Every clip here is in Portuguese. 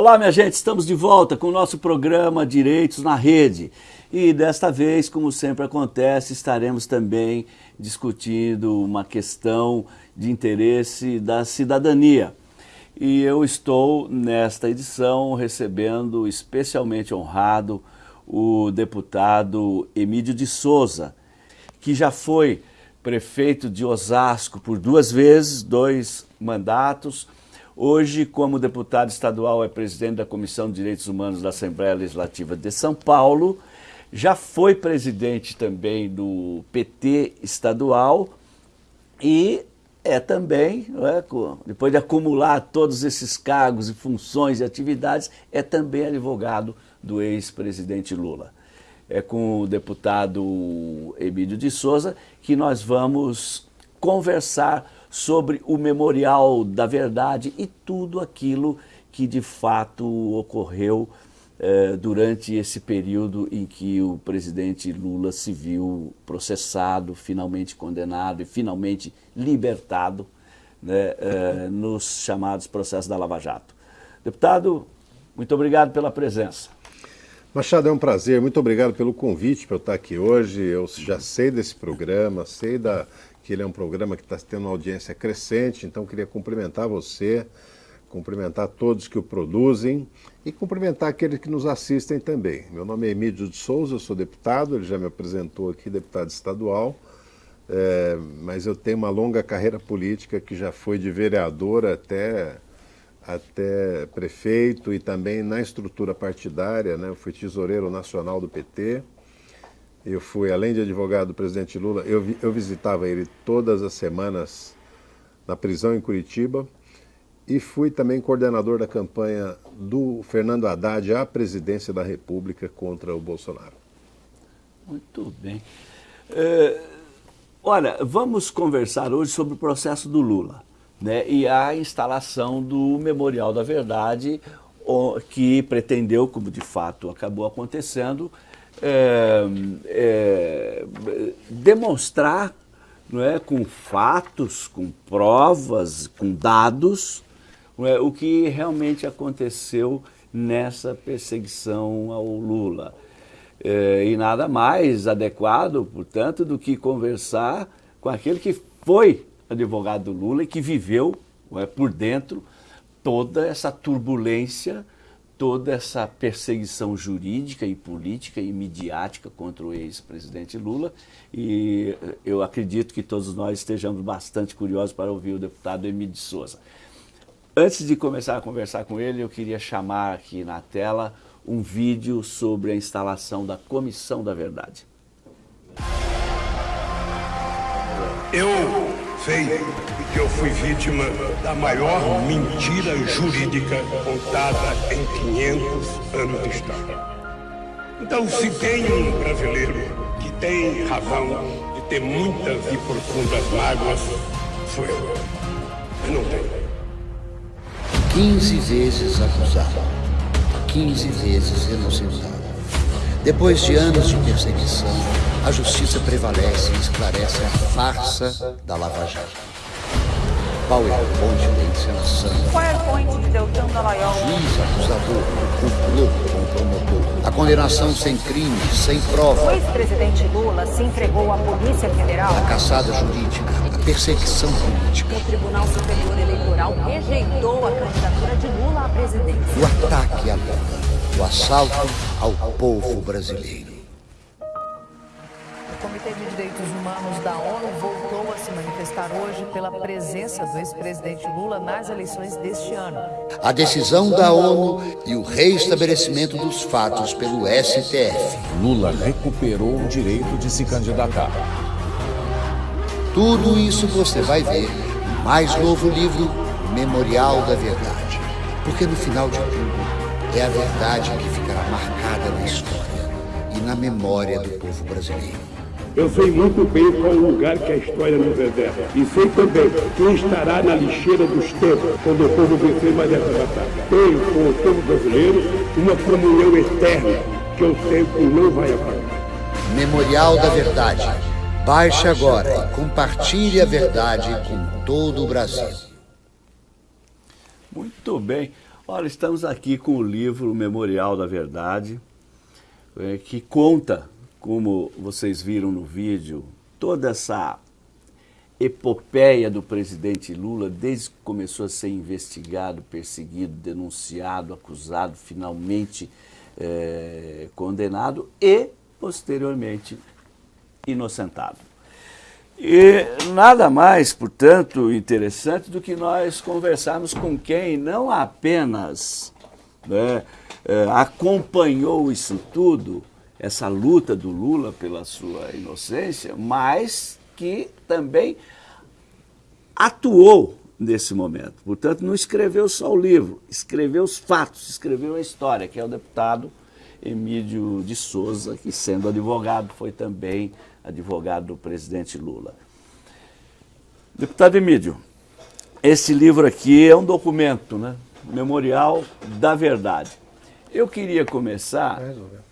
Olá, minha gente, estamos de volta com o nosso programa Direitos na Rede. E desta vez, como sempre acontece, estaremos também discutindo uma questão de interesse da cidadania. E eu estou, nesta edição, recebendo especialmente honrado o deputado Emílio de Souza, que já foi prefeito de Osasco por duas vezes, dois mandatos, Hoje, como deputado estadual, é presidente da Comissão de Direitos Humanos da Assembleia Legislativa de São Paulo. Já foi presidente também do PT estadual e é também, é, depois de acumular todos esses cargos e funções e atividades, é também advogado do ex-presidente Lula. É com o deputado Emílio de Souza que nós vamos conversar sobre o Memorial da Verdade e tudo aquilo que de fato ocorreu eh, durante esse período em que o presidente Lula se viu processado, finalmente condenado e finalmente libertado né, eh, nos chamados processos da Lava Jato. Deputado, muito obrigado pela presença. Machado, é um prazer. Muito obrigado pelo convite para eu estar aqui hoje. Eu já sei desse programa, sei da que ele é um programa que está tendo uma audiência crescente, então queria cumprimentar você, cumprimentar todos que o produzem e cumprimentar aqueles que nos assistem também. Meu nome é Emílio de Souza, eu sou deputado, ele já me apresentou aqui, deputado estadual, é, mas eu tenho uma longa carreira política que já foi de vereador até, até prefeito e também na estrutura partidária, né? eu fui tesoureiro nacional do PT, eu fui, além de advogado do presidente Lula, eu, eu visitava ele todas as semanas na prisão em Curitiba e fui também coordenador da campanha do Fernando Haddad à presidência da República contra o Bolsonaro. Muito bem. É, olha, vamos conversar hoje sobre o processo do Lula né, e a instalação do Memorial da Verdade, que pretendeu, como de fato acabou acontecendo, é, é, demonstrar não é, com fatos, com provas, com dados, é, o que realmente aconteceu nessa perseguição ao Lula. É, e nada mais adequado, portanto, do que conversar com aquele que foi advogado do Lula e que viveu é, por dentro toda essa turbulência toda essa perseguição jurídica e política e midiática contra o ex-presidente Lula e eu acredito que todos nós estejamos bastante curiosos para ouvir o deputado Emílio de Souza. Antes de começar a conversar com ele, eu queria chamar aqui na tela um vídeo sobre a instalação da Comissão da Verdade. Eu sei eu fui vítima da maior mentira jurídica contada em 500 anos de história. Então, se tem um brasileiro que tem razão de ter muitas e profundas mágoas, sou eu. Mas não tenho. 15 vezes acusado, 15 vezes inocentado. Depois de anos de perseguição, a justiça prevalece e esclarece a farsa da Lava Jato. PowerPoint da encenação. PowerPoint de Deltan Dallagnol. Juiz, acusador, complô com o promotor. A condenação sem crime, sem prova. O ex-presidente Lula se entregou à Polícia Federal. A caçada jurídica, a perseguição política. O Tribunal Superior Eleitoral rejeitou a candidatura de Lula à presidência. O ataque a Lula. O assalto ao povo brasileiro. O Comitê de Direitos Humanos da ONU voltou a se manifestar hoje pela presença do ex-presidente Lula nas eleições deste ano. A decisão da ONU e o reestabelecimento dos fatos pelo STF. Lula recuperou o direito de se candidatar. Tudo isso você vai ver no mais novo livro, Memorial da Verdade. Porque no final de tudo, é a verdade que ficará marcada na história e na memória do povo brasileiro. Eu sei muito bem qual o lugar que a história nos reserva. E sei também quem estará na lixeira dos tempos quando o povo vencer mais essa batalha. Tenho com o povo brasileiro uma comunhão eterna que eu sei que não vai apagar. Memorial da Verdade. Baixe agora e compartilhe a verdade com todo o Brasil. Muito bem. Olha, estamos aqui com o livro Memorial da Verdade, é, que conta, como vocês viram no vídeo, toda essa epopeia do presidente Lula, desde que começou a ser investigado, perseguido, denunciado, acusado, finalmente é, condenado e, posteriormente, inocentado. E nada mais, portanto, interessante do que nós conversarmos com quem não apenas né, é, acompanhou isso tudo, essa luta do Lula pela sua inocência, mas que também atuou nesse momento. Portanto, não escreveu só o livro, escreveu os fatos, escreveu a história, que é o deputado Emílio de Souza, que sendo advogado foi também advogado do presidente Lula. Deputado Emílio, esse livro aqui é um documento, né? Memorial da Verdade. Eu queria começar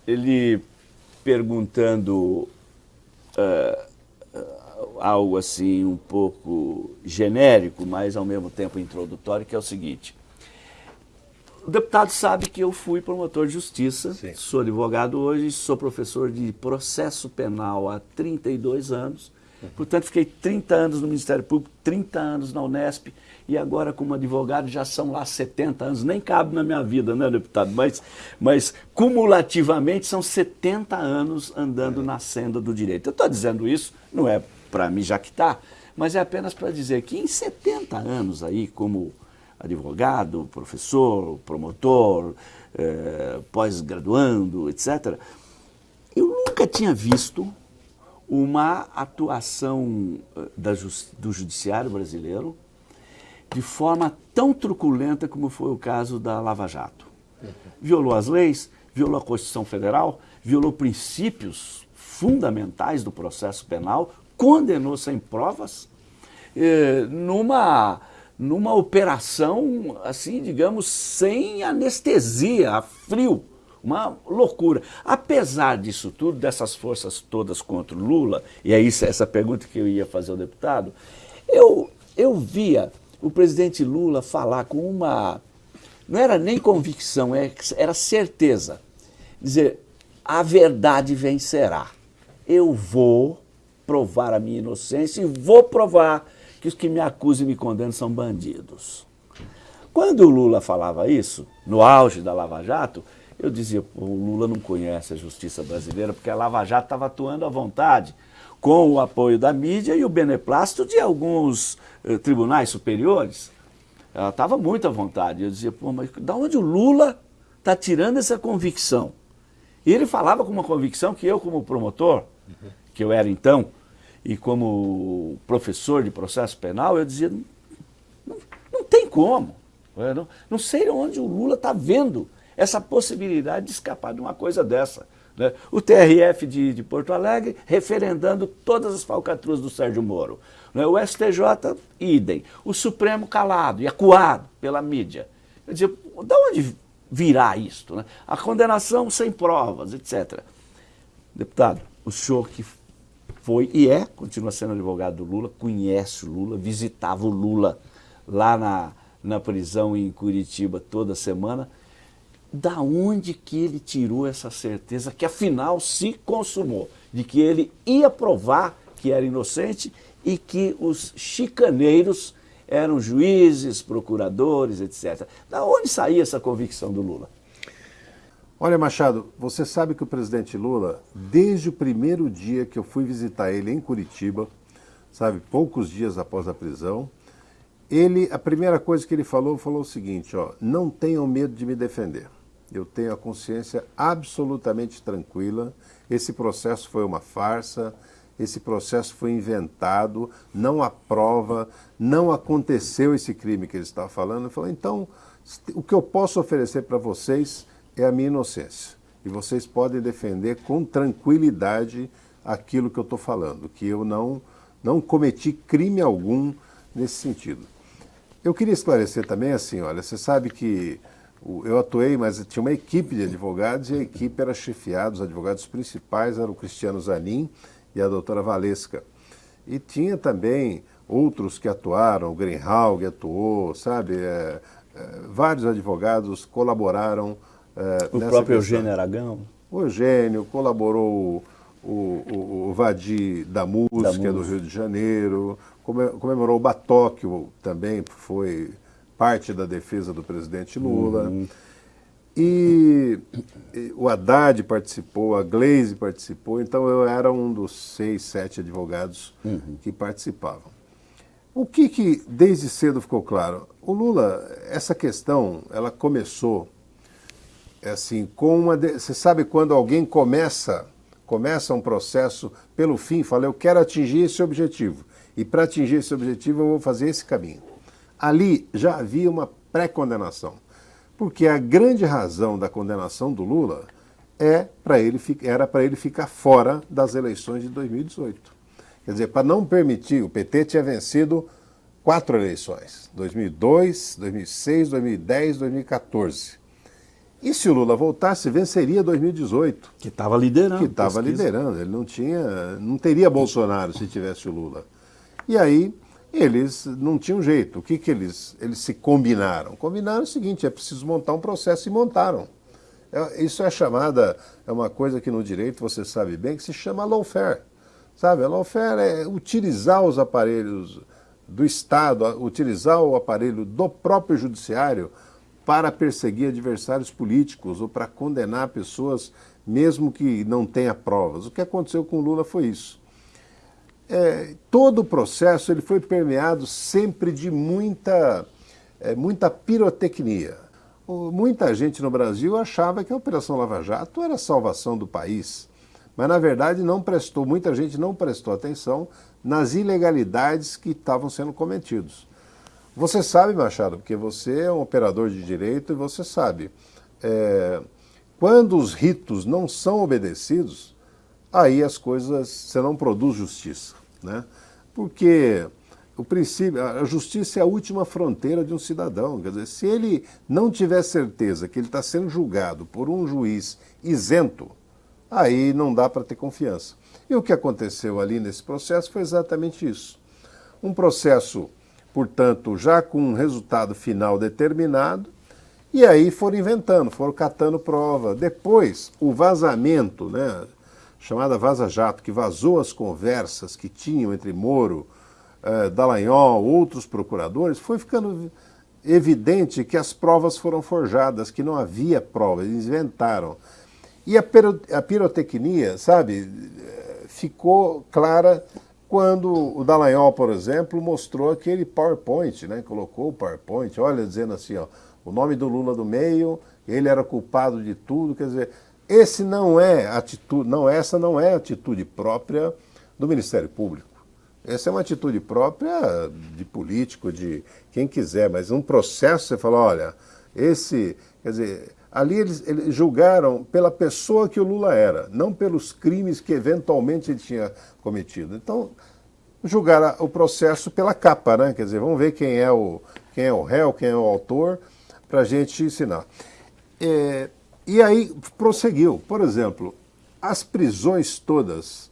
ele perguntando uh, algo assim um pouco genérico, mas ao mesmo tempo introdutório, que é o seguinte. O deputado sabe que eu fui promotor de justiça, Sim. sou advogado hoje, sou professor de processo penal há 32 anos, uhum. portanto fiquei 30 anos no Ministério Público, 30 anos na Unesp e agora como advogado já são lá 70 anos, nem cabe na minha vida, né deputado, mas, mas cumulativamente são 70 anos andando é. na senda do direito. Eu estou dizendo isso, não é para me jactar, mas é apenas para dizer que em 70 anos aí, como advogado, professor, promotor, eh, pós-graduando, etc., eu nunca tinha visto uma atuação eh, da, do judiciário brasileiro de forma tão truculenta como foi o caso da Lava Jato. Violou as leis, violou a Constituição Federal, violou princípios fundamentais do processo penal, condenou sem provas, eh, numa, numa operação, assim, digamos, sem anestesia, a frio, uma loucura. Apesar disso tudo, dessas forças todas contra o Lula, e é isso, essa pergunta que eu ia fazer ao deputado, eu, eu via o presidente Lula falar com uma, não era nem convicção, é, era certeza, dizer, a verdade vencerá. Eu vou provar a minha inocência e vou provar que os que me acusam e me condenam são bandidos. Quando o Lula falava isso, no auge da Lava Jato, eu dizia, o Lula não conhece a justiça brasileira porque a Lava Jato estava atuando à vontade, com o apoio da mídia e o beneplácito de alguns eh, tribunais superiores. Ela estava muito à vontade. Eu dizia, pô, mas da onde o Lula está tirando essa convicção? E ele falava com uma convicção que eu, como promotor, que eu era então, e como professor de processo penal, eu dizia, não, não tem como. Não, não sei onde o Lula está vendo essa possibilidade de escapar de uma coisa dessa. Né? O TRF de, de, Porto Alegre referendando todas as falcatruas do Sérgio Moro. Né? O STJ, idem. O Supremo calado e acuado pela mídia. Eu dizia, de onde virá isto? Né? A condenação sem provas, etc. Deputado, o senhor que foi e é, continua sendo advogado do Lula, conhece o Lula, visitava o Lula lá na, na prisão em Curitiba toda semana. Da onde que ele tirou essa certeza que afinal se consumou, de que ele ia provar que era inocente e que os chicaneiros eram juízes, procuradores, etc. Da onde saía essa convicção do Lula? Olha, Machado, você sabe que o presidente Lula, desde o primeiro dia que eu fui visitar ele em Curitiba, sabe, poucos dias após a prisão, ele, a primeira coisa que ele falou, falou o seguinte, ó, não tenham medo de me defender. Eu tenho a consciência absolutamente tranquila, esse processo foi uma farsa, esse processo foi inventado, não há prova, não aconteceu esse crime que ele estava falando. Então, o que eu posso oferecer para vocês é a minha inocência. E vocês podem defender com tranquilidade aquilo que eu estou falando, que eu não, não cometi crime algum nesse sentido. Eu queria esclarecer também assim, olha, você sabe que eu atuei, mas tinha uma equipe de advogados e a equipe era chefiada, os advogados principais eram o Cristiano Zanin e a doutora Valesca. E tinha também outros que atuaram, o Greenhalg atuou, sabe? É, eh, vários advogados colaboraram uh, o próprio Eugênio Aragão? O Eugênio, colaborou o, o, o Vadi da música, da música do Rio de Janeiro, comemorou o Batóquio também, foi parte da defesa do presidente Lula. Uhum. E, e, o Haddad participou, a Glaze participou, então eu era um dos seis, sete advogados uhum. que participavam. O que, que desde cedo ficou claro? O Lula, essa questão, ela começou assim, com uma. De... Você sabe quando alguém começa, começa um processo pelo fim, fala, eu quero atingir esse objetivo. E para atingir esse objetivo eu vou fazer esse caminho. Ali já havia uma pré-condenação. Porque a grande razão da condenação do Lula é para ele, era para ele ficar fora das eleições de 2018. Quer dizer, para não permitir, o PT tinha vencido quatro eleições: 2002, 2006, 2010, 2014. E se o Lula voltasse, venceria 2018. Que estava liderando. Que estava liderando. Ele não tinha, não teria Bolsonaro se tivesse o Lula. E aí eles não tinham jeito. O que, que eles, eles se combinaram? Combinaram o seguinte: é preciso montar um processo e montaram. É, isso é chamada, é uma coisa que no direito você sabe bem, que se chama lawfare. Sabe, a lawfare é utilizar os aparelhos do Estado, utilizar o aparelho do próprio judiciário para perseguir adversários políticos ou para condenar pessoas mesmo que não tenha provas. O que aconteceu com Lula foi isso é, todo o processo ele foi permeado sempre de muita, é, muita pirotecnia. Muita gente no Brasil achava que a Operação Lava Jato era a salvação do país, mas na verdade não prestou, muita gente não prestou atenção nas ilegalidades que estavam sendo cometidos. Você sabe, Machado, porque você é um operador de direito e você sabe, é, quando os ritos não são obedecidos, aí as coisas, você não produz justiça. Né? Porque o princípio, a justiça é a última fronteira de um cidadão. Quer dizer, se ele não tiver certeza que ele está sendo julgado por um juiz isento, aí não dá para ter confiança. E o que aconteceu ali nesse processo foi exatamente isso. Um processo, portanto, já com um resultado final determinado, e aí foram inventando, foram catando prova. Depois, o vazamento, né? Chamada Vaza Jato, que vazou as conversas que tinham entre Moro, eh, Dallagnol, outros procuradores, foi ficando evidente que as provas foram forjadas, que não havia provas, eles inventaram. E a, a pirotecnia, sabe, ficou clara quando o Dallagnol, por exemplo, mostrou aquele PowerPoint, né? colocou o PowerPoint, olha, dizendo assim, ó, o nome do Lula do meio, ele era culpado de tudo, quer dizer, esse não é atitude, não, essa não é atitude própria do Ministério Público. Essa é uma atitude própria de político, de quem quiser, mas um processo você fala, olha, esse, quer dizer, ali eles, eles julgaram pela pessoa que o Lula era, não pelos crimes que eventualmente ele tinha cometido. Então, julgaram o processo pela capa, né? Quer dizer, vamos ver quem é o, quem é o réu, quem é o autor, para a gente ensinar. É, e aí prosseguiu. Por exemplo, as prisões todas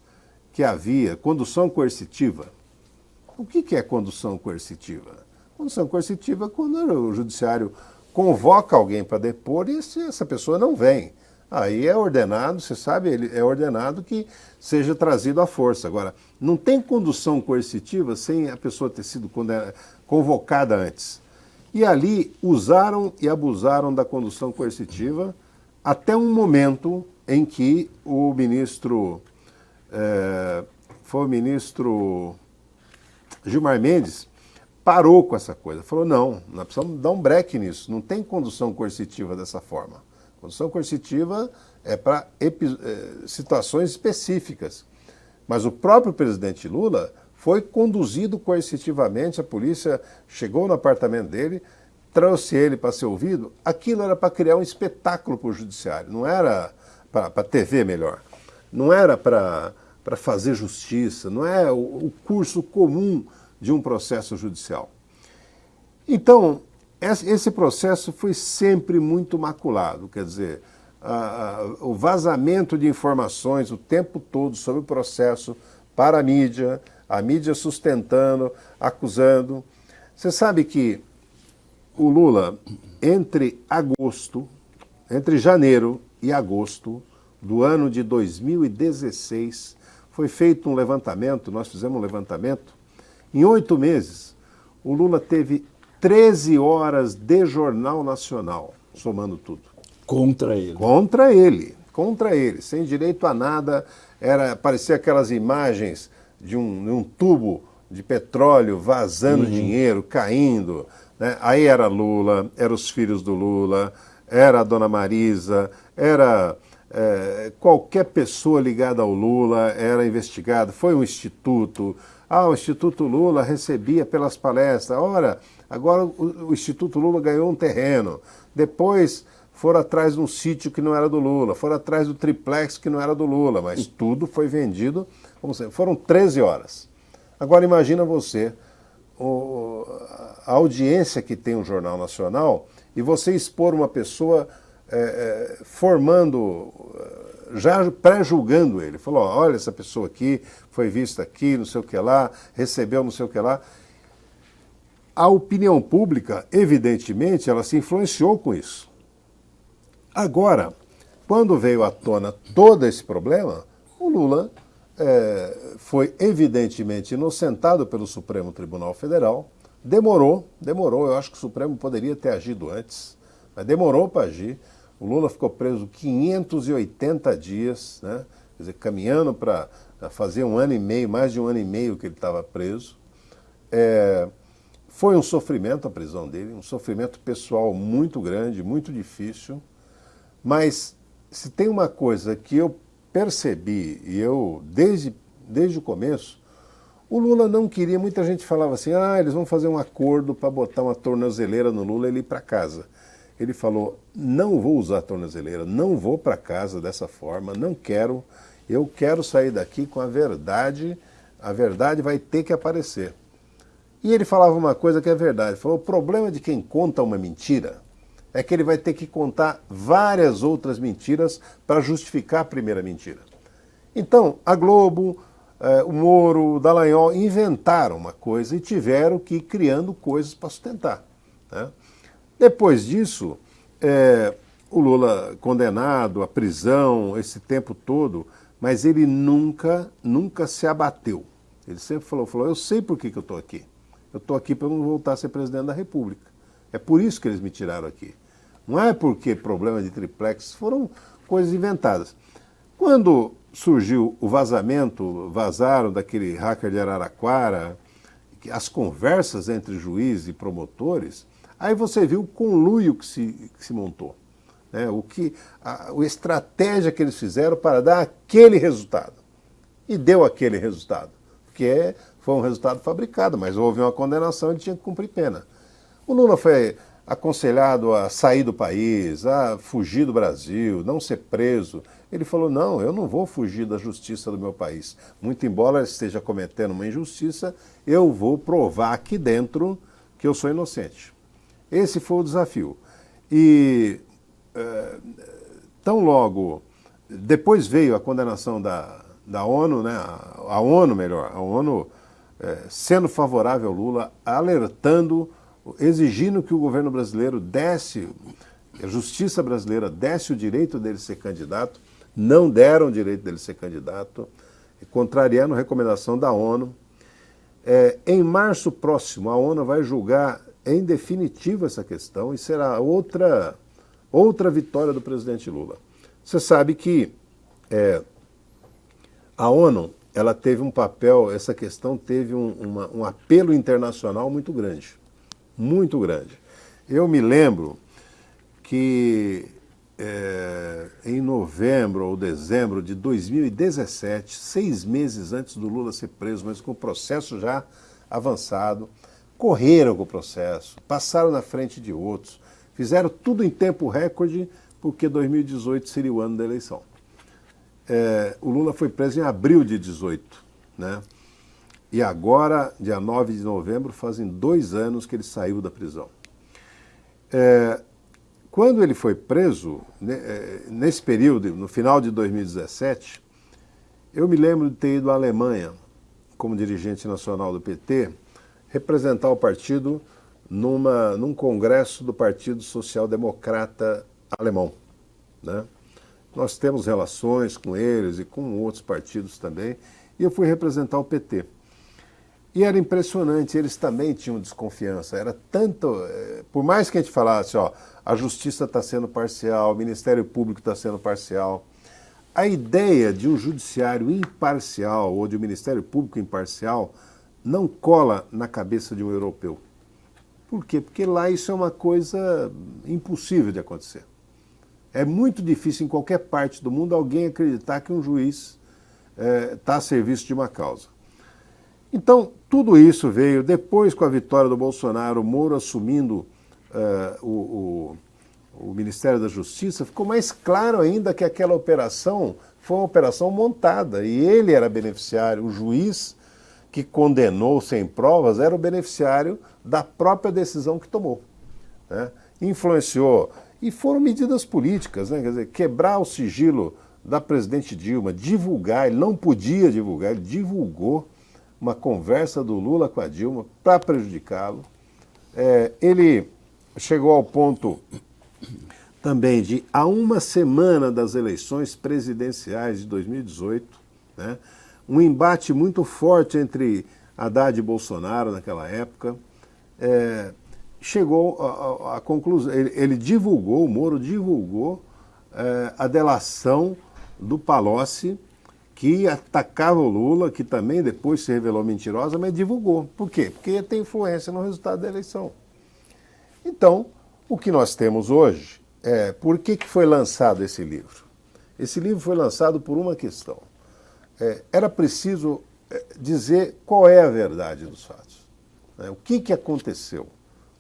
que havia, condução coercitiva. O que, é condução coercitiva? Condução coercitiva é quando o judiciário convoca alguém para depor e se essa pessoa não vem. Aí é ordenado, você sabe, ele é ordenado que seja trazido à força. Agora, não tem condução coercitiva sem a pessoa ter sido convocada antes. E ali usaram e abusaram da condução coercitiva até um momento em que o ministro, é, foi o ministro Gilmar Mendes, parou com essa coisa. Falou, não, nós precisamos dar um break nisso, não tem condução coercitiva dessa forma. Condução coercitiva é para é, situações específicas. Mas o próprio presidente Lula foi conduzido coercitivamente, a polícia chegou no apartamento dele, trouxe ele para ser ouvido, aquilo era para criar um espetáculo para o judiciário, não era para a TV melhor, não era para fazer justiça, não é o, o curso comum de um processo judicial. Então, esse processo foi sempre muito maculado, quer dizer, a, a, o vazamento de informações o tempo todo sobre o processo para a mídia, a mídia sustentando, acusando. Você sabe que o Lula, entre agosto, entre janeiro e agosto do ano de 2016, foi feito um levantamento, nós fizemos um levantamento, em oito meses, o Lula teve 13 horas de Jornal Nacional, somando tudo. Contra ele. Contra ele, contra ele, sem direito a nada, era parecia aquelas imagens de um, de um tubo de petróleo vazando uhum. dinheiro, caindo. Né? Aí era Lula, eram os filhos do Lula, era a dona Marisa, era é, qualquer pessoa ligada ao Lula era investigada. Foi um instituto. Ah, o Instituto Lula recebia pelas palestras. Ora, agora o, o Instituto Lula ganhou um terreno. Depois foram atrás de um sítio que não era do Lula, foram atrás do triplex que não era do Lula, mas tudo foi vendido. Foram 13 horas. Agora imagina você o, a audiência que tem o Jornal Nacional e você expor uma pessoa é, é, formando, já pré-julgando ele. Falou, olha essa pessoa aqui, foi vista aqui, não sei o que lá, recebeu não sei o que lá. A opinião pública, evidentemente, ela se influenciou com isso. Agora, quando veio à tona todo esse problema, o Lula é, foi evidentemente inocentado pelo Supremo Tribunal Federal. Demorou, demorou, eu acho que o Supremo poderia ter agido antes, mas demorou para agir. O Lula ficou preso 580 dias, né? quer dizer, caminhando para fazer um ano e meio, mais de um ano e meio que ele estava preso. É, foi um sofrimento a prisão dele, um sofrimento pessoal muito grande, muito difícil, mas se tem uma coisa que eu percebi, e eu, desde, desde o começo, o Lula não queria, muita gente falava assim, ah, eles vão fazer um acordo para botar uma tornozeleira no Lula e ele ir para casa. Ele falou, não vou usar tornozeleira, não vou para casa dessa forma, não quero, eu quero sair daqui com a verdade, a verdade vai ter que aparecer. E ele falava uma coisa que é verdade, ele falou, o problema de quem conta uma mentira é que ele vai ter que contar várias outras mentiras para justificar a primeira mentira. Então, a Globo, o Moro, o Dallagnol inventaram uma coisa e tiveram que ir criando coisas para sustentar. Né? Depois disso, eh, o Lula condenado à prisão esse tempo todo, mas ele nunca, nunca se abateu. Ele sempre falou, falou eu sei por que, que eu estou aqui. Eu estou aqui para não voltar a ser presidente da República. É por isso que eles me tiraram aqui. Não é porque problema de triplex, foram coisas inventadas. Quando surgiu o vazamento, vazaram daquele hacker de Araraquara, as conversas entre juiz e promotores, aí você viu o conluio que se, que se montou. Né? O que, a, a estratégia que eles fizeram para dar aquele resultado. E deu aquele resultado. Porque foi um resultado fabricado, mas houve uma condenação e tinha que cumprir pena. O Lula foi aconselhado a sair do país, a fugir do Brasil, não ser preso. Ele falou, não, eu não vou fugir da justiça do meu país. Muito embora esteja cometendo uma injustiça, eu vou provar aqui dentro que eu sou inocente. Esse foi o desafio. E é, tão logo, depois veio a condenação da, da ONU, né, a, a ONU melhor, a ONU é, sendo favorável ao Lula, alertando exigindo que o governo brasileiro desse, a justiça brasileira desse o direito dele ser candidato, não deram o direito dele ser candidato, contrariando a recomendação da ONU. É, em março próximo, a ONU vai julgar em definitivo essa questão e será outra, outra vitória do presidente Lula. Você sabe que é, a ONU ela teve um papel, essa questão teve um, uma, um apelo internacional muito grande muito grande. Eu me lembro que é, em novembro ou dezembro de 2017, seis meses antes do Lula ser preso, mas com o processo já avançado, correram com o processo, passaram na frente de outros, fizeram tudo em tempo recorde, porque 2018 seria o ano da eleição. É, o Lula foi preso em abril de 18, né? E agora, dia 9 de novembro, fazem dois anos que ele saiu da prisão. É, quando ele foi preso, né, é, nesse período, no final de 2017, eu me lembro de ter ido à Alemanha, como dirigente nacional do PT, representar o partido numa, num congresso do Partido Social Democrata Alemão. Né? Nós temos relações com eles e com outros partidos também, e eu fui representar o PT. E era impressionante, eles também tinham desconfiança. Era tanto. Eh, por mais que a gente falasse, ó, a justiça está sendo parcial, o Ministério Público está sendo parcial. A ideia de um judiciário imparcial ou de um Ministério Público imparcial não cola na cabeça de um europeu. Por quê? Porque lá isso é uma coisa impossível de acontecer. É muito difícil em qualquer parte do mundo alguém acreditar que um juiz está eh, é, a serviço de uma causa. Então, tudo isso veio depois com a vitória do Bolsonaro, o Moro assumindo uh, o, o, o, Ministério da Justiça, ficou mais claro ainda que aquela operação foi uma operação montada e ele era beneficiário, o juiz que condenou sem provas era o beneficiário da própria decisão que tomou. Né? Influenciou. E foram medidas políticas, né? quer dizer, quebrar o sigilo da presidente Dilma, divulgar, ele não podia divulgar, ele divulgou uma conversa do Lula com a Dilma para prejudicá-lo. É, ele chegou ao ponto também de, a uma semana das eleições presidenciais de 2018, né, um embate muito forte entre Haddad e Bolsonaro naquela época, é, chegou à conclusão, ele, ele, divulgou, o Moro divulgou é, a delação do Palocci que atacava o Lula, que também depois se revelou mentirosa, mas divulgou. Por quê? Porque tem influência no resultado da eleição. Então, o que nós temos hoje é por que, que foi lançado esse livro? Esse livro foi lançado por uma questão. É, era preciso é, dizer qual é a verdade dos fatos. Né? O que, que aconteceu?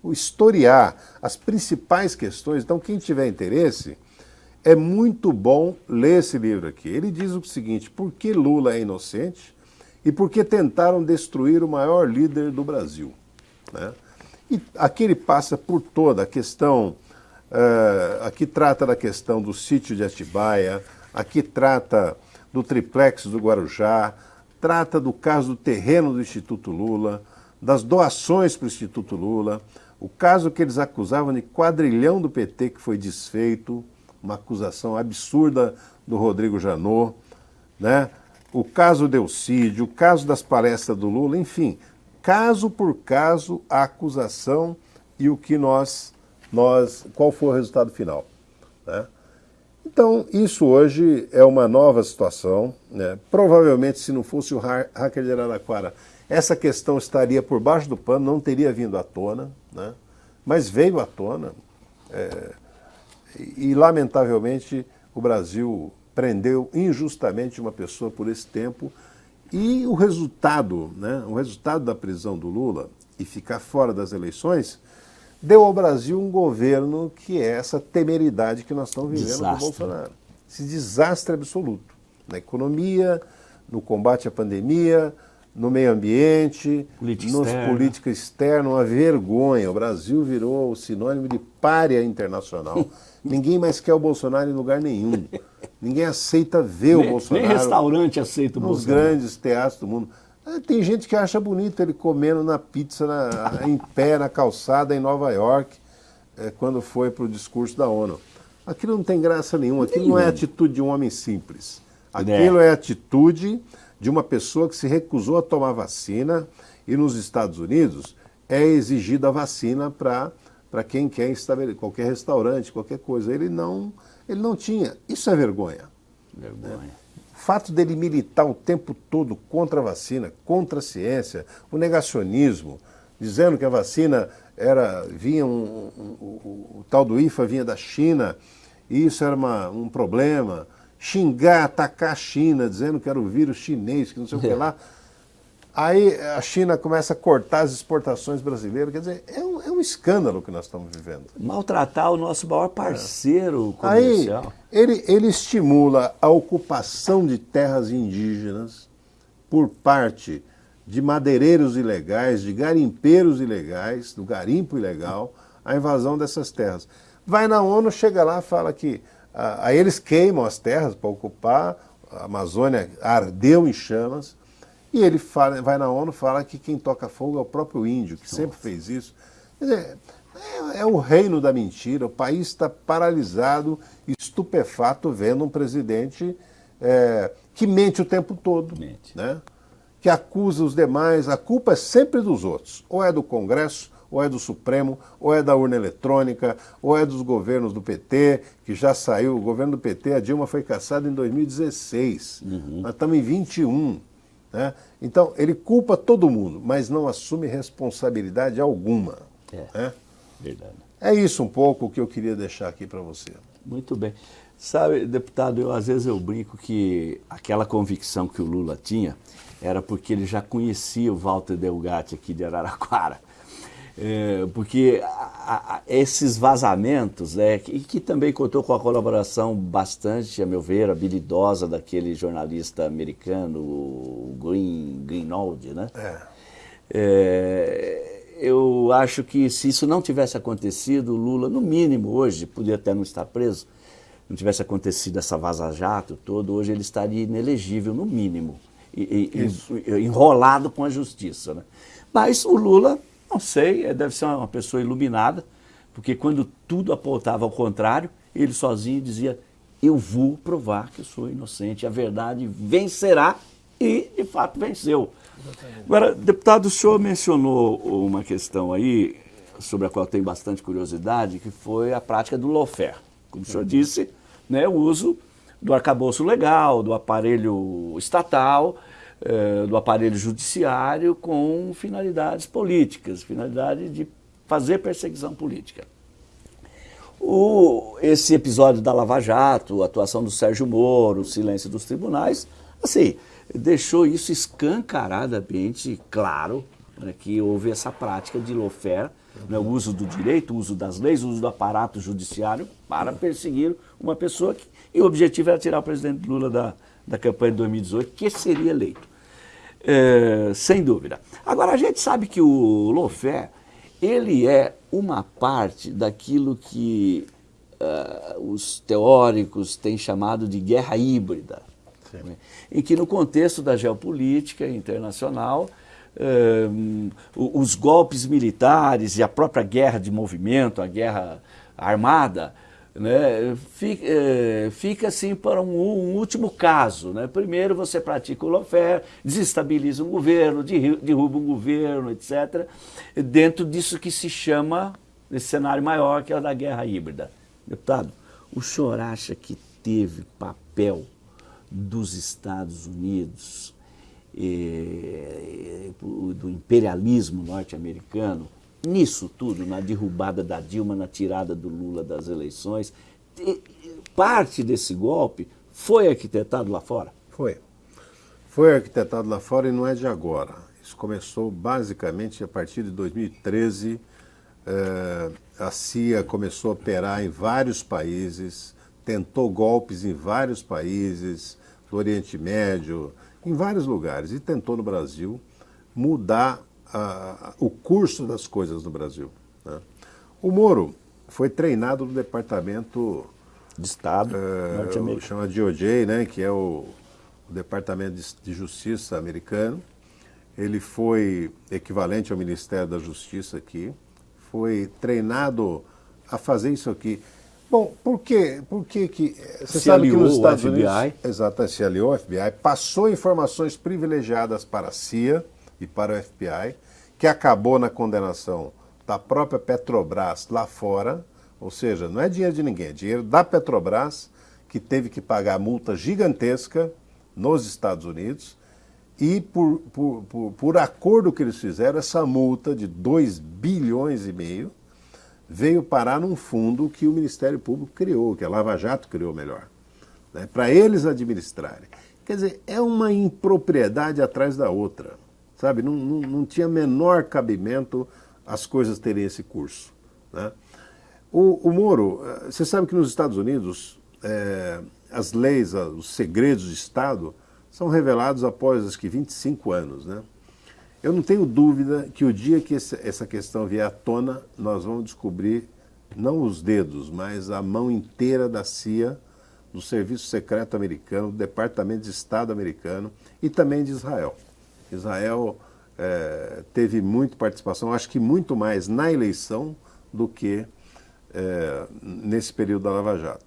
O historiar as principais questões. Então, quem tiver interesse, é muito bom ler esse livro aqui. Ele diz o seguinte: por que Lula é inocente e por que tentaram destruir o maior líder do Brasil? Né? E aqui ele passa por toda a questão, uh, aqui trata da questão do sítio de Atibaia, aqui trata do triplex do Guarujá, trata do caso do terreno do Instituto Lula, das doações para o Instituto Lula, o caso que eles acusavam de quadrilhão do PT que foi desfeito, uma acusação absurda do Rodrigo Janot, né? o caso Delcídio, o caso das palestras do Lula, enfim, caso por caso a acusação e o que nós, nós qual foi o resultado final. Né? Então, isso hoje é uma nova situação. Né? Provavelmente, se não fosse o hacker de Araraquara, essa questão estaria por baixo do pano, não teria vindo à tona, né? mas veio à tona. É, e, lamentavelmente, o Brasil prendeu injustamente uma pessoa por esse tempo e o resultado, né, o resultado da prisão do Lula e ficar fora das eleições deu ao Brasil um governo que é essa temeridade que nós estamos vivendo desastre. do Bolsonaro. Esse desastre absoluto na economia, no combate à pandemia, no meio ambiente, Política nos externa. política externa, uma vergonha. O Brasil virou o sinônimo de párea internacional. Ninguém mais quer o Bolsonaro em lugar nenhum. Ninguém aceita ver nem, o Bolsonaro. Nem restaurante aceita o nos Bolsonaro. Nos grandes teatros do mundo. Ah, tem gente que acha bonito ele comendo na pizza na, em pé na calçada em Nova York, é, quando foi para o discurso da ONU. Aquilo não tem graça nenhuma, aquilo não é atitude de um homem simples. Aquilo é, é atitude de uma pessoa que se recusou a tomar vacina e nos Estados Unidos é exigida a vacina para quem quer estabelecer, qualquer restaurante, qualquer coisa. Ele não, ele não tinha. Isso é vergonha. Vergonha. Né? O fato dele militar o tempo todo contra a vacina, contra a ciência, o negacionismo, dizendo que a vacina era vinha um, um, um, o tal do IFA vinha da China, e isso era uma, um problema xingar, atacar a China, dizendo que era o vírus chinês, que não sei o que lá. Aí a China começa a cortar as exportações brasileiras. Quer dizer, é um, é um escândalo que nós estamos vivendo. Maltratar o nosso maior parceiro é. comercial. Aí ele, ele estimula a ocupação de terras indígenas por parte de madeireiros ilegais, de garimpeiros ilegais, do garimpo ilegal, a invasão dessas terras. Vai na ONU, chega lá, fala que Aí eles queimam as terras para ocupar, a Amazônia ardeu em chamas, e ele fala, vai na ONU fala que quem toca fogo é o próprio índio, que Nossa. sempre fez isso. Quer dizer, é, é o reino da mentira, o país está paralisado, estupefato, vendo um presidente é, que mente o tempo todo. Mente. Né? Que acusa os demais, a culpa é sempre dos outros. Ou é do Congresso, ou é do Supremo, ou é da urna eletrônica, ou é dos governos do PT, que já saiu. O governo do PT, a Dilma foi caçada em 2016. Uhum. Nós estamos em 21. Né? Então, ele culpa todo mundo, mas não assume responsabilidade alguma. É, né? verdade. É isso um pouco que eu queria deixar aqui para você. Muito bem. Sabe, deputado, eu, às vezes eu brinco que aquela convicção que o Lula tinha era porque ele já conhecia o Walter Delgatti aqui de Araraquara. É, porque a, a, esses vazamentos, né, que, que, também contou com a colaboração bastante, a meu ver, habilidosa daquele jornalista americano, o Green, Greenwald, né? É. É, eu acho que se isso não tivesse acontecido, o Lula, no mínimo hoje, podia até não estar preso, não tivesse acontecido essa vaza-jato todo, hoje ele estaria inelegível, no mínimo, e, e, enrolado com a justiça. Né? Mas o Lula não sei, é, deve ser uma pessoa iluminada, porque quando tudo apontava ao contrário, ele sozinho dizia: Eu vou provar que eu sou inocente, a verdade vencerá, e de fato venceu. Agora, deputado, o senhor mencionou uma questão aí, sobre a qual eu tenho bastante curiosidade, que foi a prática do lawfare. Como o senhor disse, né, o uso do arcabouço legal, do aparelho estatal, do aparelho judiciário com finalidades políticas, finalidade de fazer perseguição política. O, esse episódio da Lava Jato, a atuação do Sérgio Moro, o silêncio dos tribunais, assim, deixou isso escancaradamente claro né, que houve essa prática de lawfare, né, o uso do direito, o uso das leis, o uso do aparato judiciário para perseguir uma pessoa que, e o objetivo era tirar o presidente Lula da, da campanha de 2018, que seria eleito. É, sem dúvida. Agora, a gente sabe que o Lofé, ele é uma parte daquilo que uh, os teóricos têm chamado de guerra híbrida, né? em que no contexto da geopolítica internacional, uh, os golpes militares e a própria guerra de movimento, a guerra armada, né, fica, é, fica, assim para um, um, último caso. Né? Primeiro você pratica o lawfare, desestabiliza um governo, derruba um governo, etc., dentro disso que se chama, esse cenário maior, que é o da guerra híbrida. Deputado, o senhor acha que teve papel dos Estados Unidos, eh, do imperialismo norte-americano, nisso tudo, na derrubada da Dilma, na tirada do Lula das eleições, parte desse golpe foi arquitetado lá fora? Foi. Foi arquitetado lá fora e não é de agora. Isso começou basicamente a partir de 2013. Eh, a CIA começou a operar em vários países, tentou golpes em vários países, do Oriente Médio, em vários lugares, e tentou no Brasil mudar a, o curso das coisas no Brasil. Né? O Moro foi treinado no Departamento de Estado norte-americano. Chama DOJ, né, que é o, o Departamento de, de, Justiça americano. Ele foi equivalente ao Ministério da Justiça aqui. Foi treinado a fazer isso aqui. Bom, por quê? Por que que... Você se sabe que nos Estados FBI. Unidos... Exato, se aliou ao FBI, passou informações privilegiadas para a CIA, e para o FBI, que acabou na condenação da própria Petrobras lá fora, ou seja, não é dinheiro de ninguém, é dinheiro da Petrobras, que teve que pagar multa gigantesca nos Estados Unidos, e por, por, por, por acordo que eles fizeram, essa multa de 2 bilhões e meio veio parar num fundo que o Ministério Público criou, que a Lava Jato criou melhor, né, para eles administrarem. Quer dizer, é uma impropriedade atrás da outra sabe? Não, não, não tinha menor cabimento as coisas terem esse curso. Né? O, o Moro, eh, você sabe que nos Estados Unidos é, as leis, os segredos de Estado são revelados após acho que 25 anos. Né? Eu não tenho dúvida que o dia que essa questão vier à tona, nós vamos descobrir não os dedos, mas a mão inteira da CIA, do Serviço Secreto Americano, do Departamento de Estado americano e também de Israel. Israel é, teve muita participação, acho que muito mais na eleição do que é, nesse período da Lava Jato.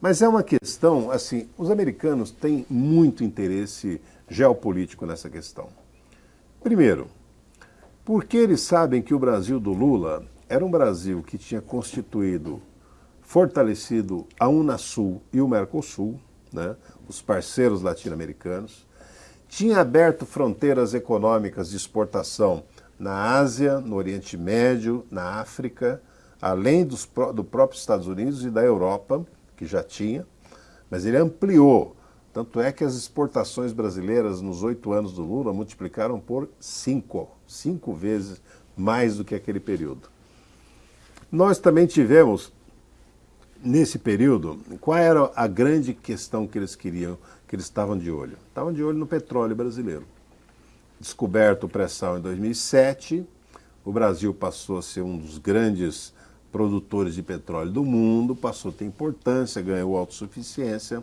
Mas é uma questão, assim, os americanos têm muito interesse geopolítico nessa questão. Primeiro, porque eles sabem que o Brasil do Lula era um Brasil que tinha constituído, fortalecido a Unasul e o Mercosul, né, os parceiros latino-americanos, tinha aberto fronteiras econômicas de exportação na Ásia, no Oriente Médio, na África, além dos, do próprio Estados Unidos e da Europa, que já tinha, mas ele ampliou. Tanto é que as exportações brasileiras nos oito anos do Lula multiplicaram por cinco, cinco vezes mais do que aquele período. Nós também tivemos, nesse período, qual era a grande questão que eles queriam, que eles estavam de olho? Estavam de olho no petróleo brasileiro. Descoberto o pré-sal em 2007, o Brasil passou a ser um dos grandes produtores de petróleo do mundo, passou a ter importância, ganhou autossuficiência.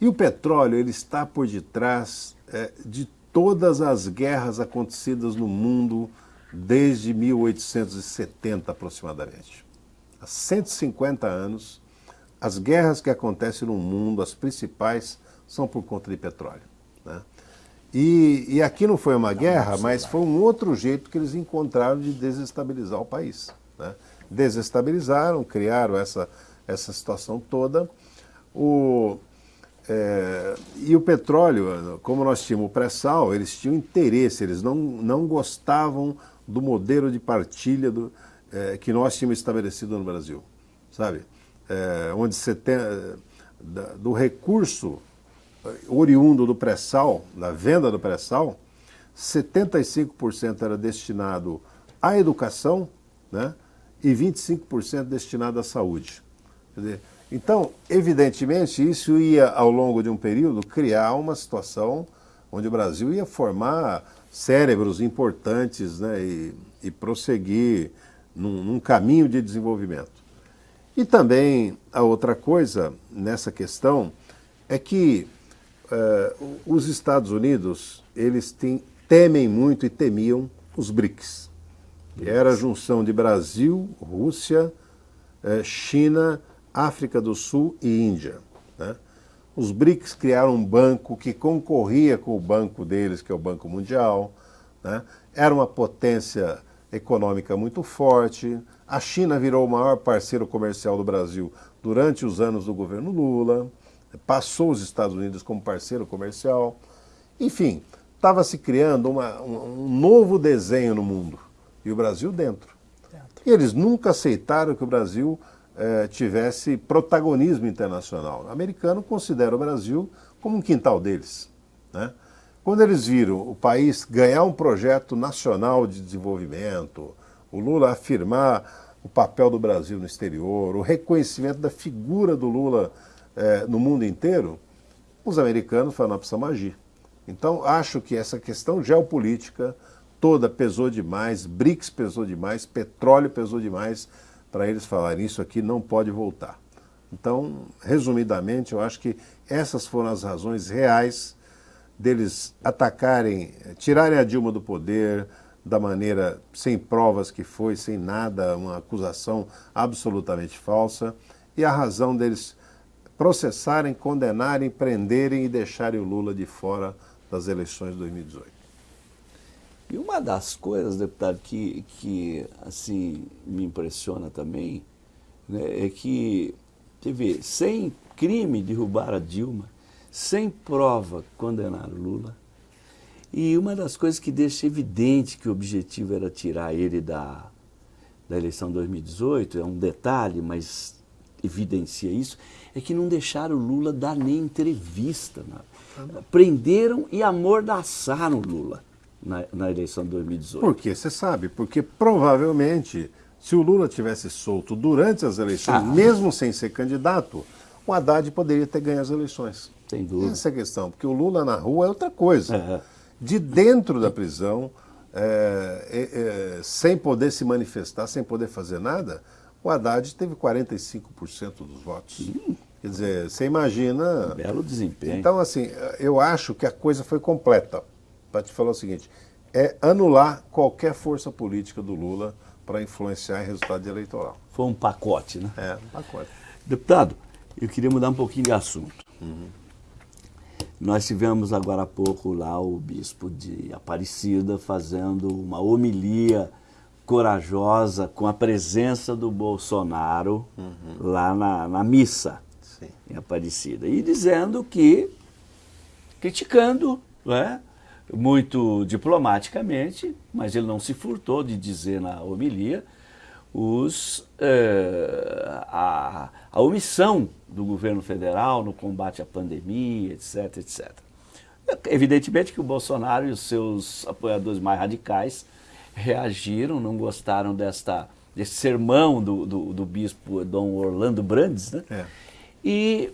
E o petróleo ele está por detrás é, de todas as guerras acontecidas no mundo desde 1870 aproximadamente. Há 150 anos, as guerras que acontecem no mundo, as principais, são por conta de petróleo. Né? E, e aqui não foi uma guerra, mas foi um outro jeito que eles encontraram de desestabilizar o país. Né? desestabilizaram, criaram essa, essa situação toda. O, é, e o petróleo, como nós tínhamos o pré-sal, eles tinham interesse, eles não, não gostavam do modelo de partilha do, é, que nós tínhamos estabelecido no Brasil, sabe? É, onde você tem, do recurso oriundo do pré-sal, da venda do pré-sal, 75% era destinado à educação, né? e 25% destinado à saúde. Dizer, então, evidentemente, isso ia, ao longo de um período, criar uma situação onde o Brasil ia formar cérebros importantes né, e, e prosseguir num, num caminho de desenvolvimento. E também a outra coisa nessa questão é que uh, os Estados Unidos eles temem muito e temiam os BRICS era a junção de Brasil, Rússia, eh, China, África do Sul e Índia. Né? Os BRICS criaram um banco que concorria com o banco deles, que é o Banco Mundial. Né? Era uma potência econômica muito forte. A China virou o maior parceiro comercial do Brasil durante os anos do governo Lula. Passou os Estados Unidos como parceiro comercial. Enfim, estava se criando uma, um, novo desenho no mundo e o Brasil dentro. dentro. E eles nunca aceitaram que o Brasil eh, tivesse protagonismo internacional. O americano considera o Brasil como um quintal deles. Né? Quando eles viram o país ganhar um projeto nacional de desenvolvimento, o Lula afirmar o papel do Brasil no exterior, o reconhecimento da figura do Lula eh, no mundo inteiro, os americanos falaram, nós precisamos agir. Então, acho que essa questão geopolítica toda pesou demais, BRICS pesou demais, petróleo pesou demais para eles falarem isso aqui não pode voltar. Então, resumidamente, eu acho que essas foram as razões reais deles atacarem, tirarem a Dilma do poder da maneira sem provas que foi, sem nada, uma acusação absolutamente falsa, e a razão deles processarem, condenarem, prenderem e deixarem o Lula de fora das eleições de 2018. E uma das coisas, deputado, que, que assim, me impressiona também, né, é que, vê, sem crime derrubar a Dilma, sem prova condenar o Lula, e uma das coisas que deixa evidente que o objetivo era tirar ele da, da eleição de 2018, é um detalhe, mas evidencia isso, é que não deixaram o Lula dar nem entrevista. Né? Prenderam e amordaçaram o Lula na, na eleição de 2018. Por que? Você sabe, porque provavelmente, se o Lula tivesse solto durante as eleições, ah. mesmo sem ser candidato, o Haddad poderia ter ganho as eleições. Sem dúvida. Essa é a questão, porque o Lula na rua é outra coisa. É. De dentro da prisão, é, é, é sem poder se manifestar, sem poder fazer nada, o Haddad teve 45% dos votos. Hum. Quer dizer, você imagina. Um belo desempenho. Então, assim, eu acho que a coisa foi completa para te falar o seguinte, é anular qualquer força política do Lula para influenciar o resultado eleitoral. Foi um pacote, né? É, um pacote. Deputado, eu queria mudar um pouquinho de assunto. Uhum. Nós tivemos agora há pouco lá o bispo de Aparecida fazendo uma homilia corajosa com a presença do Bolsonaro uhum. lá na, na missa Sim. em Aparecida. E dizendo que, criticando, né, muito diplomaticamente, mas ele não se furtou de dizer na homilia, os, eh, a, a omissão do governo federal no combate à pandemia, etc, etc. Evidentemente que o Bolsonaro e os seus apoiadores mais radicais reagiram, não gostaram desta, desse sermão do, do, do bispo Dom Orlando Brandes, né? É. E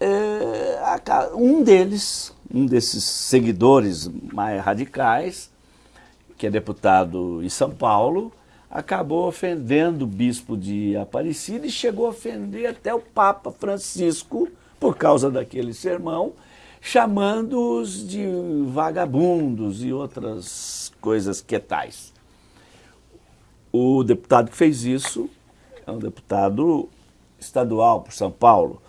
é, um deles, um desses seguidores mais radicais, que é deputado em São Paulo, acabou ofendendo o bispo de Aparecida e chegou a ofender até o Papa Francisco por causa daquele sermão, chamando-os de vagabundos e outras coisas que tais. O deputado que fez isso é um deputado estadual por São Paulo.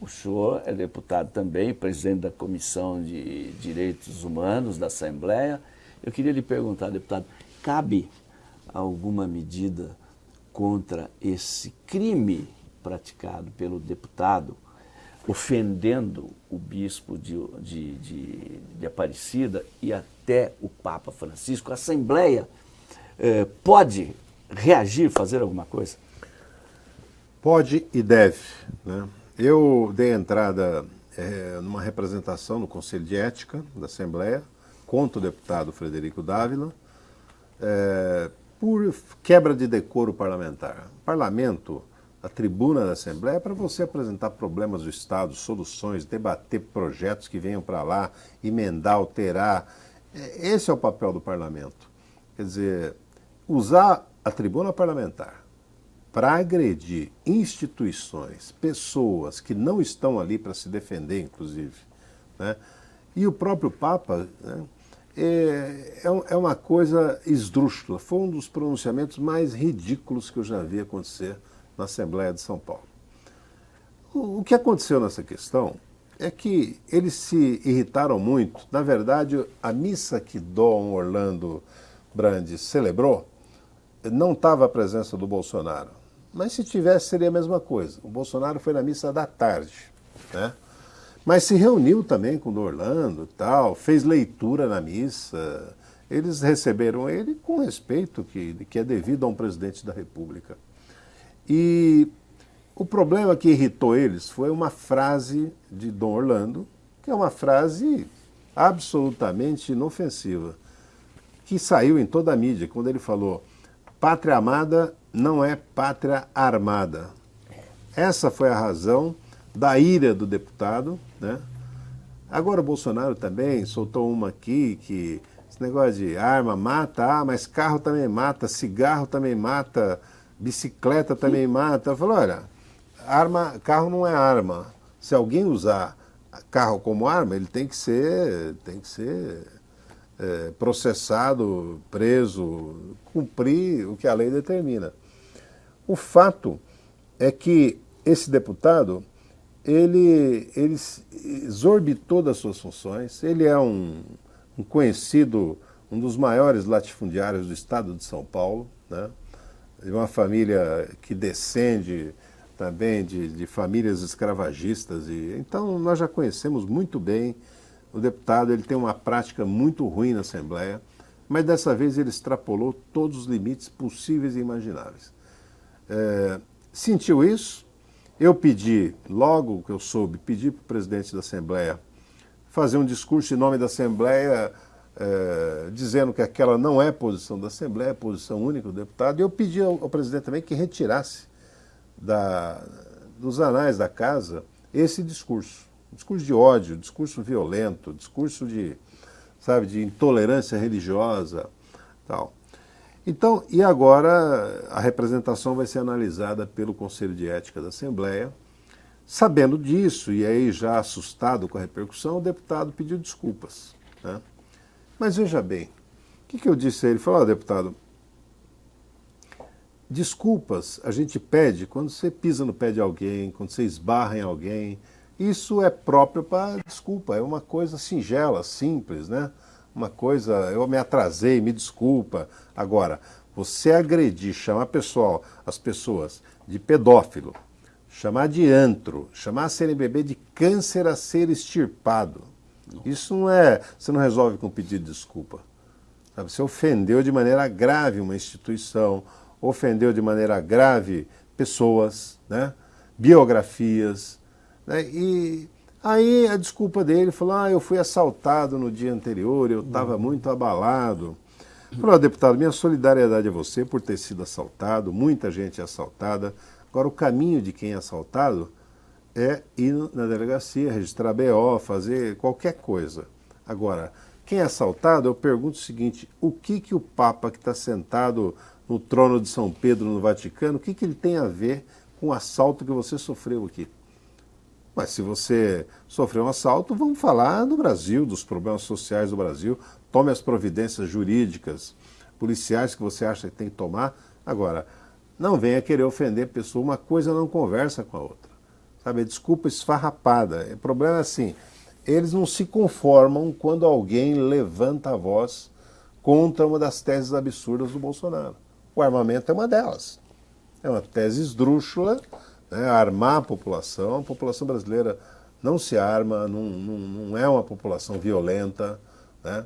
O senhor é deputado também, presidente da Comissão de Direitos Humanos da Assembleia. Eu queria lhe perguntar, deputado, cabe alguma medida contra esse crime praticado pelo deputado, ofendendo o bispo de, de, de, de Aparecida e até o Papa Francisco? A Assembleia eh, pode reagir, fazer alguma coisa? Pode e deve. Né? Eu dei entrada é, numa representação no Conselho de Ética da Assembleia contra o deputado Frederico Dávila é, por quebra de decoro parlamentar. O parlamento, a tribuna da Assembleia, é para você apresentar problemas do Estado, soluções, debater projetos que venham para lá, emendar, alterar. É, esse é o papel do parlamento. Quer dizer, usar a tribuna parlamentar para agredir instituições, pessoas que não estão ali para se defender, inclusive, né? e o próprio Papa né? é, é, é uma coisa esdrúxula. Foi um dos pronunciamentos mais ridículos que eu já vi acontecer na Assembleia de São Paulo. O, que aconteceu nessa questão é que eles se irritaram muito. Na verdade, a missa que Dom Orlando Brandes celebrou não estava a presença do Bolsonaro. Mas se tivesse, seria a mesma coisa. O Bolsonaro foi na missa da tarde, né? Mas se reuniu também com o Orlando e tal, fez leitura na missa. Eles receberam ele com respeito que, que é devido a um presidente da República. E o problema que irritou eles foi uma frase de Dom Orlando, que é uma frase absolutamente inofensiva, que saiu em toda a mídia, quando ele falou Pátria amada não é pátria armada. Essa foi a razão da ira do deputado. Né? Agora o Bolsonaro também soltou uma aqui que esse negócio de arma mata, ah, mas carro também mata, cigarro também mata, bicicleta também mata. Falou, olha, arma, carro não é arma. Se alguém usar carro como arma, ele tem que ser, tem que ser é, processado, preso, cumprir o que a lei determina. O fato é que esse deputado, ele, ele exorbitou das suas funções, ele é um, um conhecido, um dos maiores latifundiários do estado de São Paulo, né? De uma família que descende também de, de famílias escravagistas. E, então nós já conhecemos muito bem o deputado ele tem uma prática muito ruim na Assembleia, mas dessa vez ele extrapolou todos os limites possíveis e imagináveis. É, sentiu isso, eu pedi, logo que eu soube, pedi para o presidente da Assembleia fazer um discurso em nome da Assembleia, é, dizendo que aquela não é posição da Assembleia, é posição única do deputado, e eu pedi ao, ao presidente também que retirasse da, dos anais da casa esse discurso discurso de ódio, discurso violento, discurso de, sabe, de intolerância religiosa, tal. Então, e agora a representação vai ser analisada pelo Conselho de Ética da Assembleia. Sabendo disso, e aí já assustado com a repercussão, o deputado pediu desculpas. Né? Mas veja bem, O que, que eu disse a ele? Falou, deputado, desculpas a gente pede quando você pisa no pé de alguém, quando você esbarra em alguém. Isso é próprio para desculpa, é uma coisa singela, simples, né? Uma coisa, eu me atrasei, me desculpa. Agora, você agredir, chamar pessoal, as pessoas de pedófilo, chamar de antro, chamar a CNBB de câncer a ser extirpado. Isso não é, você não resolve com um pedido de desculpa. Sabe? Você ofendeu de maneira grave uma instituição, ofendeu de maneira grave pessoas, né? biografias. Né? E aí a desculpa dele falou, ah, eu fui assaltado no dia anterior, eu estava muito abalado. Falou, deputado, minha solidariedade a você por ter sido assaltado, muita gente é assaltada. Agora, o caminho de quem é assaltado é ir na delegacia, registrar BO, fazer qualquer coisa. Agora, quem é assaltado, eu pergunto o seguinte, o que, que o Papa que está sentado no trono de São Pedro no Vaticano, o que, que ele tem a ver com o assalto que você sofreu aqui? Mas se você sofreu um assalto, vamos falar do Brasil, dos problemas sociais do Brasil, tome as providências jurídicas, policiais que você acha que tem que tomar. Agora, não venha querer ofender a pessoa, uma coisa não conversa com a outra. Sabe, desculpa esfarrapada. O problema é assim, eles não se conformam quando alguém levanta a voz contra uma das teses absurdas do Bolsonaro. O armamento é uma delas. É uma tese esdrúxula, né, armar a população. A população brasileira não se arma, não, não, não é uma população violenta. Né?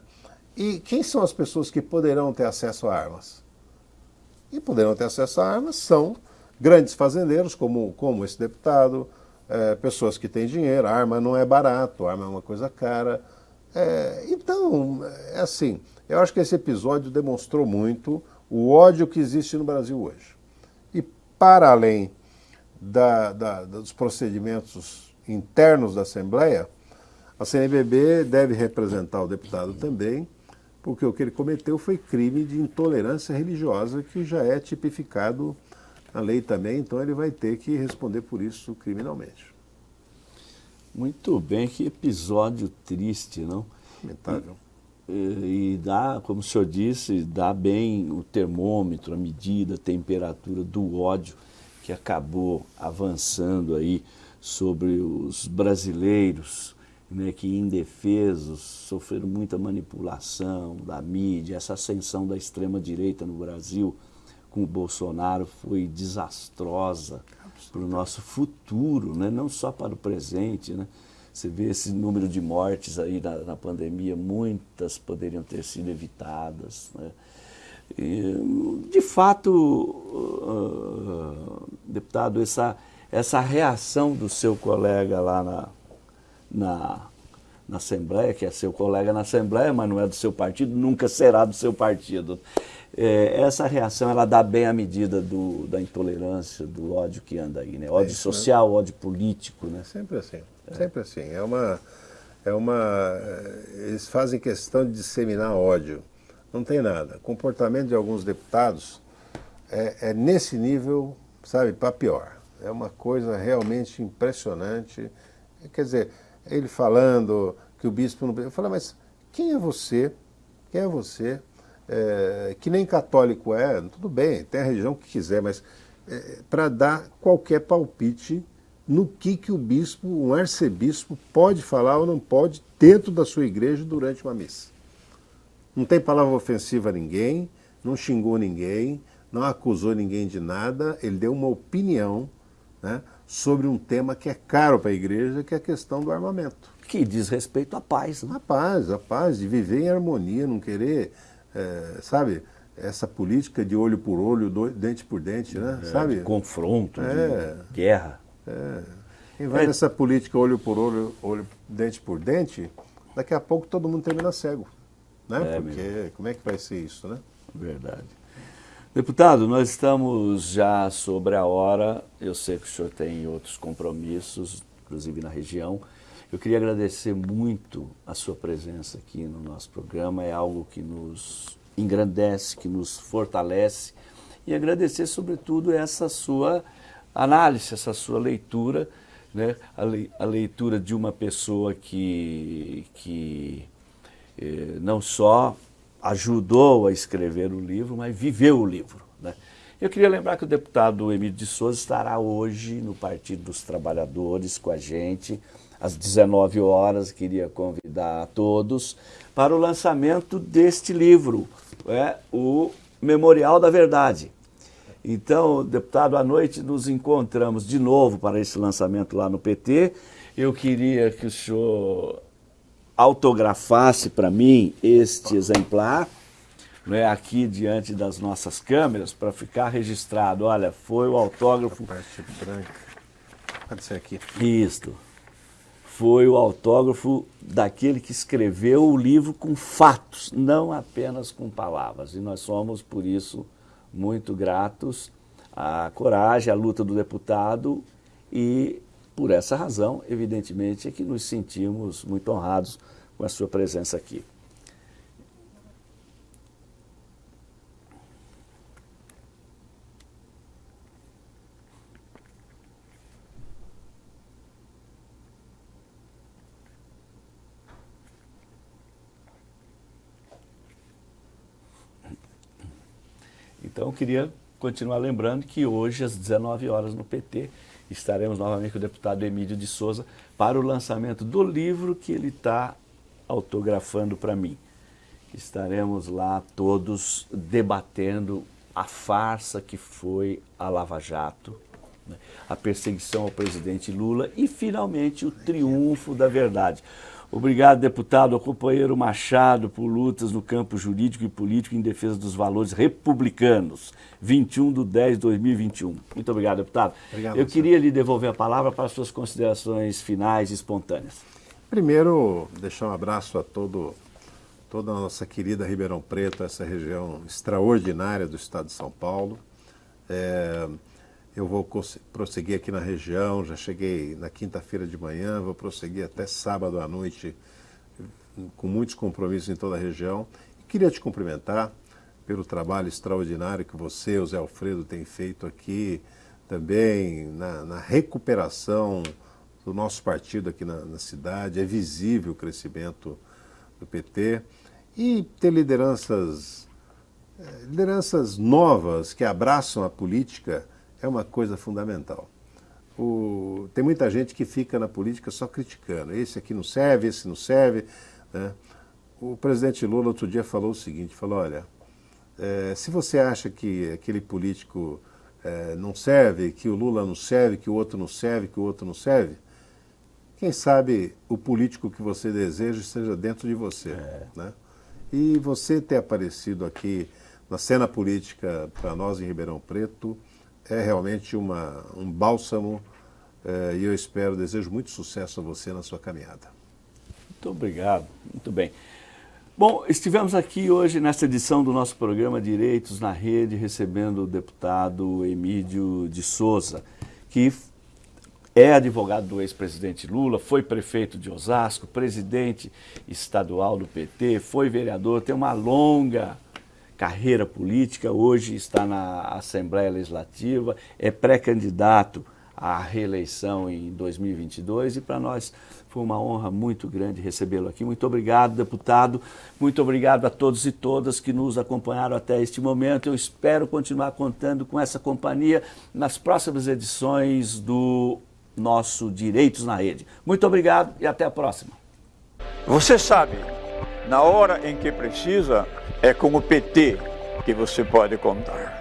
E quem são as pessoas que poderão ter acesso a armas? E poderão ter acesso a armas são grandes fazendeiros, como, como esse deputado, é, pessoas que têm dinheiro, arma não é barato, arma é uma coisa cara. É, então, é assim, eu acho que esse episódio demonstrou muito o ódio que existe no Brasil hoje. E para além da, da, dos procedimentos internos da Assembleia, a CNBB deve representar o deputado também, porque o que ele cometeu foi crime de intolerância religiosa, que já é tipificado na lei também, então ele vai ter que responder por isso criminalmente. Muito bem, que episódio triste, não? Lamentável. E, e dá, como o senhor disse, dá bem o termômetro, a medida, a temperatura do ódio que acabou avançando aí sobre os brasileiros, né, que indefesos sofreram muita manipulação da mídia, essa ascensão da extrema-direita no Brasil com o Bolsonaro foi desastrosa para o nosso futuro, né, não só para o presente. Né? Você vê esse número de mortes aí na, na pandemia, muitas poderiam ter sido evitadas. Né? E, de fato, uh, deputado, essa, essa reação do seu colega lá na, na, na Assembleia, que é seu colega na Assembleia, mas não é do seu partido, nunca será do seu partido. É, essa reação ela dá bem a medida do, da intolerância, do ódio que anda aí, né? Ódio é isso, social, né? ódio político, né? Sempre assim, é. sempre assim. É uma, é uma, eles fazem questão de disseminar ódio. Não tem nada. O comportamento de alguns deputados é, é nesse nível, sabe, para pior. É uma coisa realmente impressionante. Quer dizer, ele falando que o bispo não... Eu falei, mas quem é você? Quem é você? É, que nem católico é, tudo bem, tem a religião que quiser, mas é, para dar qualquer palpite no que, que o bispo, um arcebispo, pode falar ou não pode dentro da sua igreja durante uma missa. Não tem palavra ofensiva a ninguém, não xingou ninguém, não acusou ninguém de nada, ele deu uma opinião né, sobre um tema que é caro para a igreja, que é a questão do armamento. Que diz respeito à paz. Né? A paz, a paz, de viver em harmonia, não querer, é, sabe, essa política de olho por olho, dente por dente, né? É, sabe? De confronto, é, de guerra. É. Quem vai é. nessa política olho por olho, olho, dente por dente, daqui a pouco todo mundo termina cego. Né? É, Porque mesmo. como é que vai ser isso, né? Verdade. Deputado, nós estamos já sobre a hora. Eu sei que o senhor tem outros compromissos, inclusive na região. Eu queria agradecer muito a sua presença aqui no nosso programa. É algo que nos engrandece, que nos fortalece. E agradecer, sobretudo, essa sua análise, essa sua leitura, né? a, le a leitura de uma pessoa que, que eh, não só ajudou a escrever o livro, mas viveu o livro. Né? Eu queria lembrar que o deputado Emílio de Souza estará hoje no Partido dos Trabalhadores com a gente, às 19 horas. Queria convidar a todos para o lançamento deste livro, é, o Memorial da Verdade. Então, deputado, à noite nos encontramos de novo para esse lançamento lá no PT. Eu queria que o senhor autografasse para mim este exemplar, né, aqui diante das nossas câmeras, para ficar registrado. Olha, foi o autógrafo... A parte branca. Pode ser aqui. Isto. Foi o autógrafo daquele que escreveu o livro com fatos, não apenas com palavras. E nós somos, por isso, muito gratos à coragem, à luta do deputado e por essa razão, evidentemente, é que nos sentimos muito honrados com a sua presença aqui. Então, queria continuar lembrando que hoje, às 19 horas no PT, estaremos novamente com o deputado Emílio de Souza para o lançamento do livro que ele está autografando para mim. Estaremos lá todos debatendo a farsa que foi a Lava Jato, né? a perseguição ao presidente Lula e, finalmente, o triunfo da verdade. Obrigado, deputado, ao companheiro Machado, por lutas no campo jurídico e político em defesa dos valores republicanos. 21 de 10 de 2021. Muito obrigado, deputado. Obrigado, Eu queria lhe devolver a palavra para as suas considerações finais e espontâneas. Primeiro, deixar um abraço a todo, toda a nossa querida Ribeirão Preto, essa região extraordinária do estado de São Paulo. É, eu vou prosseguir aqui na região, já cheguei na quinta-feira de manhã, vou prosseguir até sábado à noite, com muitos compromissos em toda a região. E queria te cumprimentar pelo trabalho extraordinário que você, o Zé Alfredo, tem feito aqui, também na, na recuperação do nosso partido aqui na, na, cidade. É visível o crescimento do PT e ter lideranças, eh, lideranças novas que abraçam a política é uma coisa fundamental. O, tem muita gente que fica na política só criticando. Esse aqui não serve, esse não serve. Né? O presidente Lula outro dia falou o seguinte, falou, olha, é, se você acha que aquele político é, não serve, que o Lula não serve, que o outro não serve, que o outro não serve, quem sabe o político que você deseja esteja dentro de você. É. Né? E você ter aparecido aqui na cena política para nós em Ribeirão Preto, é realmente uma, um bálsamo é, e eu espero, desejo muito sucesso a você na sua caminhada. Muito obrigado, muito bem. Bom, estivemos aqui hoje nesta edição do nosso programa Direitos na Rede, recebendo o deputado Emílio de Souza, que é advogado do ex-presidente Lula, foi prefeito de Osasco, presidente estadual do PT, foi vereador, tem uma longa carreira política, hoje está na Assembleia Legislativa, é pré-candidato à reeleição em 2022 e para nós foi uma honra muito grande recebê-lo aqui. Muito obrigado, deputado. Muito obrigado a todos e todas que nos acompanharam até este momento. Eu espero continuar contando com essa companhia nas próximas edições do nosso Direitos na Rede. Muito obrigado e até a próxima. Você sabe, na hora em que precisa, é com o PT que você pode contar.